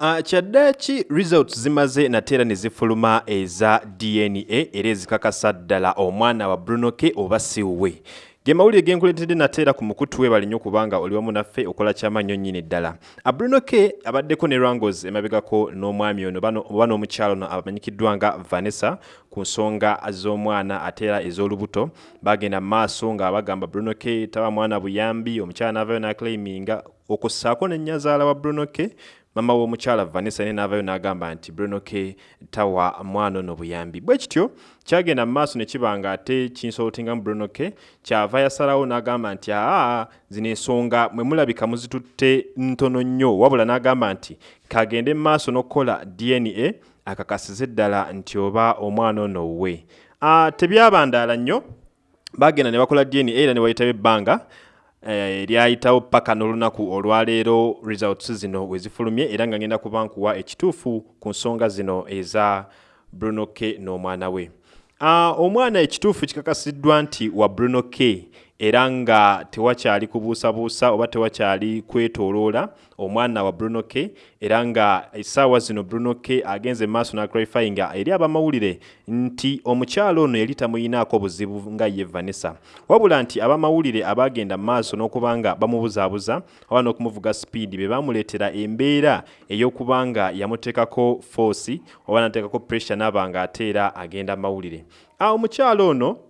Uh, kyaddaaki results zimaze nate era ne zifuluma eza dna era ezikakasa ddala omwana wa bruno k oba siwwe ge mawulire genkuleetedde nate era ku mukutu we balinye okubanga oli wamu naffe okola kyamannyo nnyini ddala. Uh, bruno k abaddeko ne rangos emabegako n'omwami ono oba n'omukyalo ono amanyikiddwa nga vanessa ku nsonga z'omwana ate era ez'olubuto. Bagenda mu maaso nga bagamba bruno k taba mwana buyambi omukyala n'avayo n'aclaiminga okussaako nennyazaala wa bruno k mama w'omukyala vanessa ne n'avayo n'agamba nti bruno k tawa mwana ono buyambi. Bwe kityo kyagenda mu maaso ne kiba nga ate kinsolotinga mu bruno k kyava yasalawo n'agamba nti aa zino ensonga mwe mulabika muzitutte ntono nnyo. Wabula n'agamba nti kagende mu maaso n'okukola dna akakasize ddala nti oba omwana ono we. Uh, tebyabandaala nnyo bagenda ne bakola dna era ne bayitawo ebbanga Eh, lyayitawo paka n'olunaku olwaleero results zino wezifulumye era nga ngenda kuba nkuwa ekituufu ku nsonga zino eza bruno k n'omwana we. Uh, omwana ekituufu kikakasiddwa nti wa bruno k era nga tewakyali kubuusabuusa oba tewakyali kwetooloola omwana wa bruno k era nga essaawa zino bruno k agenze maaso naclarifyinga eri abamawulire nti omukyalo ono yali tamuyinaako buzibu nga ye vanessa. Wabula nti abamawulire abagenda maaso n'okuba nga bamubuzaabuza oba n'okumuvuga sipiidi be bamuleetera embeera ey'okuba nga yamuteekako foosi oba nateekako pressure n'aba nga ate era agenda mawulire. Omukyalo ono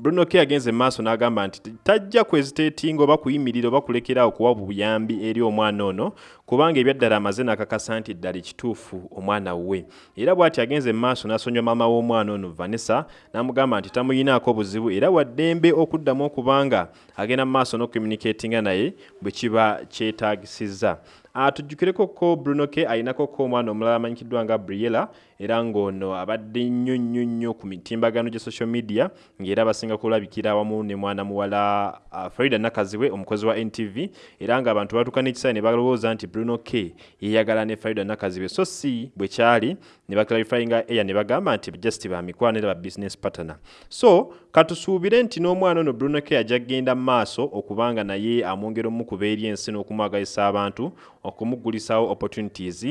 bruno k agenze maaso n'agamba nti tajja kweziteetinga oba kuyimirira oba kulekera okuwa buyambi eri omwana ono kubanga ebyaddala amaze n'akakasa nti ddala ekituufu omwana we. Era bw'ati agenze maaso n'asonyiwa maama w'omwana ono vanessa n'amugamba nti tamuyinaako buzibu era waddembe okuddamu okubanga agenda mu maaso n'okucommunicatinga naye bwe kiba kyetaagisizza atujjukireko ko bruno k alinako ko omwana omulala amanyikiddwa nga briela era ng'ono abadde nnyo nnyo nnyo ku mitimbagano gya social media ng'era abasinga kulabikira awamu ne mwana muwala uh, farida nakaziwe omukozi wa ntv era ng'abantu batuuka n'ekisayi ne balowooza nti bruno k yeyagala ne farida nakaziwe. So si bwe kyali ne baclarifyinga eya ne bagamba nti just bamikwano era ba business partner. So katusuubire nti n'omwana ono bruno k ajja kgenda mu maaso okubanga naye amwongera omukuba eri ensi n'okumwagalisa abantu okumugulisawo opportunities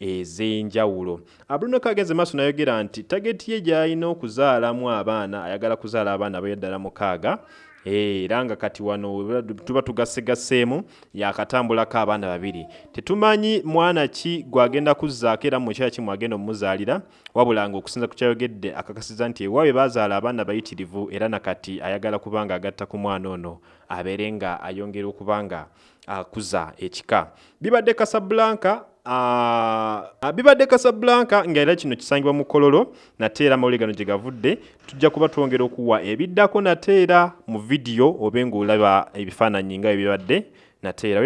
ez'enjawulo. Bruno k agenze maaso nayogera nti tageti ye gy'alina okuzaalamu abaana ayagala kuzaala abaana abayaddala mukaaga era nga kati wano tuba tugasegaseemu yakatambulako abaana babiri. Tetumanyi mwana ki gwagenda kuzzaako era mukyala ki mwagenda omumuzaalira wabula nga okusinza ku kyayogedde akakasiza nti ewaabwe bazaala abaana bayitirivu era nakati ayagala kuba nga agatta ku mwana ono abeere nga ayongera okuba nga akuza ekika. Bibadde kasablanka bibadde kasablanka nga era kino kisangibwa mu kololo nate era amawulire gano gye gavudde tujja kuba twongera okuwa ebiddako nate era mu vidiyo obe ng'olaba ebifaananyi nga ebibadde nate era